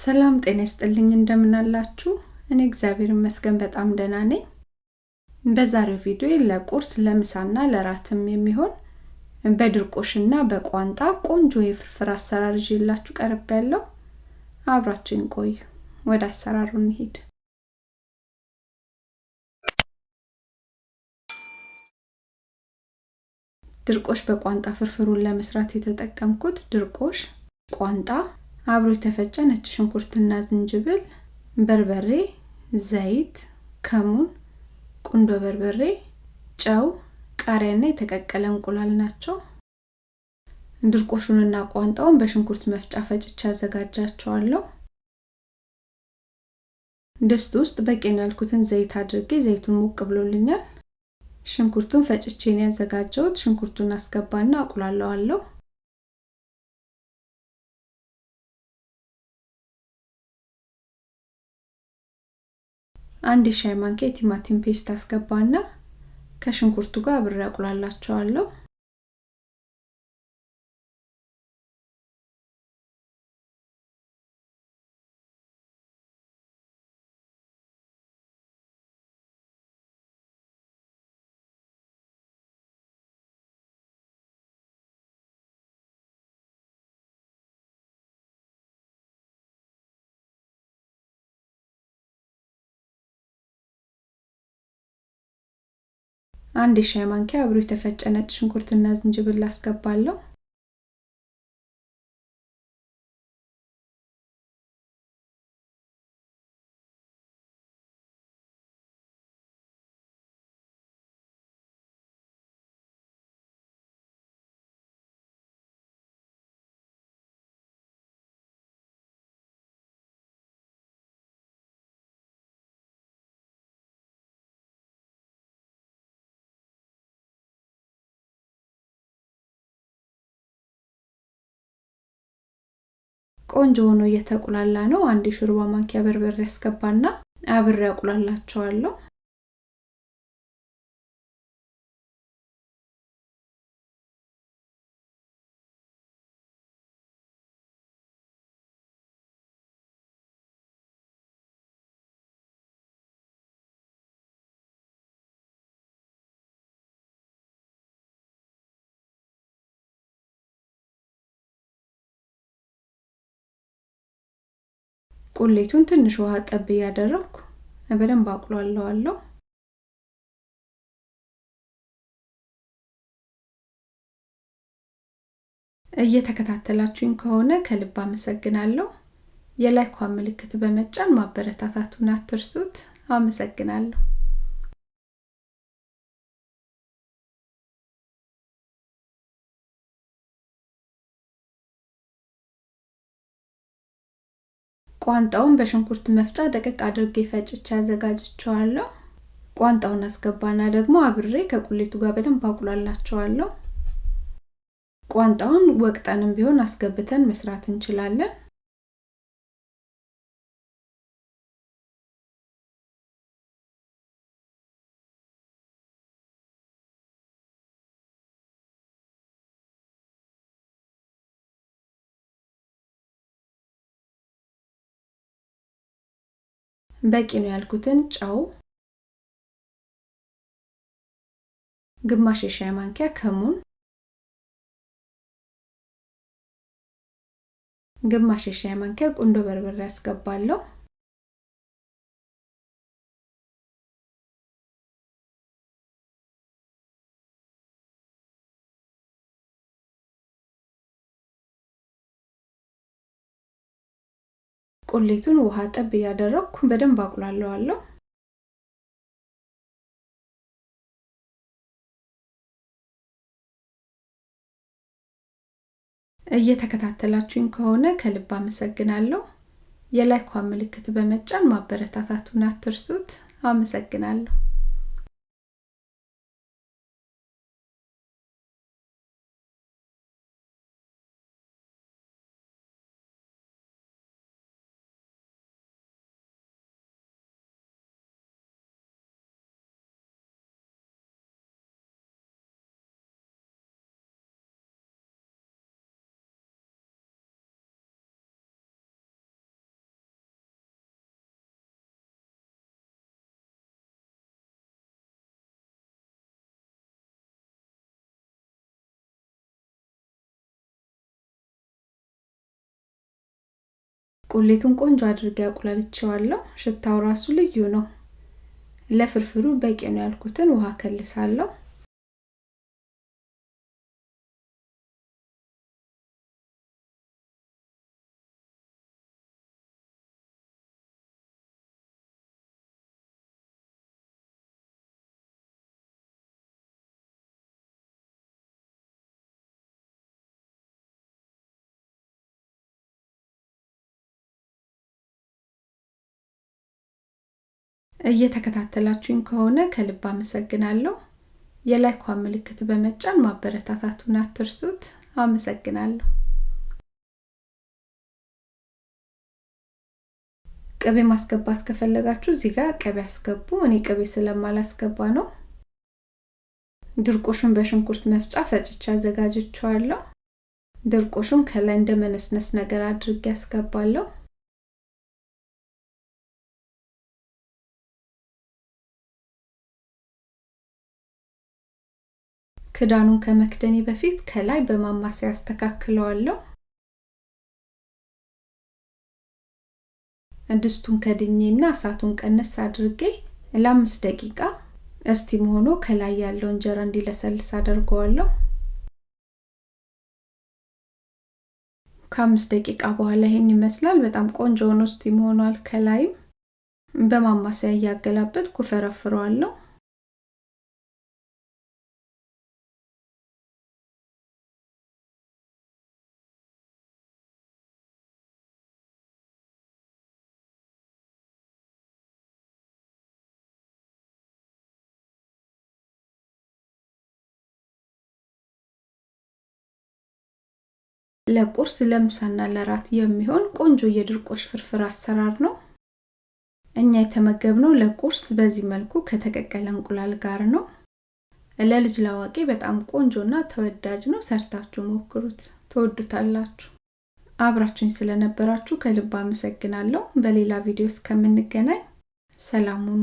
ሰላም ጤና ይስጥልኝ እንደምን አላችሁ? እኔ እግዚአብሔር ይመስገን በጣም ደህና ነኝ። በዛሬው ቪዲዮ ለቁርስ ለምሳና ለራትም የሚሆን በድርቆሽና በቋንጣ ቆንጆ የፍርፍር አሰራር ይዤላችሁ ቀርብ ያለው አብራችሁን ቆዩ። ወደ አሰራሩ እንሂድ። ድርቆሽ በቋንጣ ፍርፍሩን ለመስራት የተጠቀምኩት ድርቆሽ፣ ቋንጣ፣ አብሮ የተፈጨ ነጭ ሽንኩርትና ዝንጅብል፣ በርበሬ፣ ዘይት፣ ከሙን፣ ቁንዶ በርበሬ፣ ጨው፣ ቃሪያና የተቀቀለ እንቁላል ናቸው። ድርቆሹንና ቋንጣውን በሽንኩርት መፍጫ ፈጭቼ አዘጋጃቸዋለሁ። ድስት ውስጥ በቂ ነው ያልኩትን ዘይት አድርጌ ዘይቱን ሞቅ ብሎልኛል። ሽንኩርቱን ፈጭቼን ያዘጋጀሁት ሽንኩርቱን አስገባና አቁላለዋለሁ። አንድ የሻይ ማንኪያ የቲማቲም ፔስት አስገባና ከሽንኩርቱ ጋር አብሬ አቁላላቸዋለሁ። አንድ የሻይ ማንኪያ አብሮ የተፈጨ ነጭ ሽንኩርትና ዝንጅብል አስገባለሁ። ቆንጆ ሆኖ እየተቁላላ ነው። አንድ የሾርባ ማንኪያ በርበሬ ያስገባና አብሬ አቁላላቸዋለሁ። ቁሌቱን ትንሽ ውሃ ጠብ እያደረግኩ በደንብ አቁላለዋለሁ። እየተከታተላችሁኝ ከሆነ ከልብ አመሰግናለሁ። የላይኳን ምልክት በመጫን ማበረታታቱን አትርሱት። አመሰግናለሁ። ቋንጣውን በሽንኩርት መፍጫ ደቀቅ አድርጌ ፈጭቼ አዘጋጅቼዋለሁ። ቋንጣውን አስገባና ደግሞ አብሬ ከቁሌቱ ጋር በደንብ አቁላላቸዋለሁ። ቋንጣውን ወቅጠንም ቢሆን አስገብተን መስራት እንችላለን። በቂ ነው ያልኩትን ጨው፣ ግማሽ የሻይ ማንኪያ ከሙን፣ ግማሽ የሻይ ማንኪያ ቁንዶ በርበሬ ያስገባለሁ። ቁሌቱን ውሃ ጠብ እያደረግኩ በደንብ አቁላለዋለሁ። እየተከታተላችሁኝ ከሆነ ከልብ አመሰግናለሁ። የላይኳን ምልክት በመጫን ማበረታታቱን አትርሱት። አመሰግናለሁ። ቁሌቱን ቆንጆ አድርጌ አቁላልቼዋለሁ። ሽታው ራሱ ልዩ ነው። ለፍርፍሩ በቂ ነው ያልኩትን ውሃ ከልሳለሁ። እየተከታተላችሁኝ ከሆነ ከልብ አመሰግናለሁ። የላይኳ ምልክት በመጫን ማበረታታቱን አትርሱት። አመሰግናለሁ። ቅቤ ማስገባት ከፈለጋችሁ እዚህ ጋር ቅቤ አስገቡ። እኔ ቅቤ ስለማላስገባ ነው። ድርቆሹን በሽንኩርት መፍጫ ፈጭቼ አዘጋጅቼዋለሁ። ድርቆሹን ከላይ እንደ መነስነስ ነገር አድርጌ ያስገባለሁ። ክዳኑን ከመክደኔ በፊት ከላይ በማማሰያ አስተካክለዋለሁ። ድስቱን ከድኜና እሳቱን ቀነስ አድርጌ ለአምስት ደቂቃ እስቲም ሆኖ ከላይ ያለው እንጀራ እንዲለሰልስ አደርገዋለሁ። ከአምስት ደቂቃ በኋላ ይሄን ይመስላል። በጣም ቆንጆ ሆኖ እስቲም ሆኗል። ከላይም በማማሰያ እያገላበጥኩ ፈረፍረዋለሁ። ለቁርስ ለምሳና ለራት የሚሆን ቆንጆ የድርቆሽ ፍርፍር አሰራር ነው። እኛ የተመገብነው ለቁርስ በዚህ መልኩ ከተቀቀለ እንቁላል ጋር ነው። ለልጅ ላዋቂ በጣም ቆንጆና ተወዳጅ ነው። ሰርታችሁ ሞክሩት፣ ትወዱታላችሁ። አብራችሁኝ ስለነበራችሁ ከልብ አመሰግናለሁ። በሌላ ቪዲዮ እስከምንገናኝ ሰላም ሁኑ።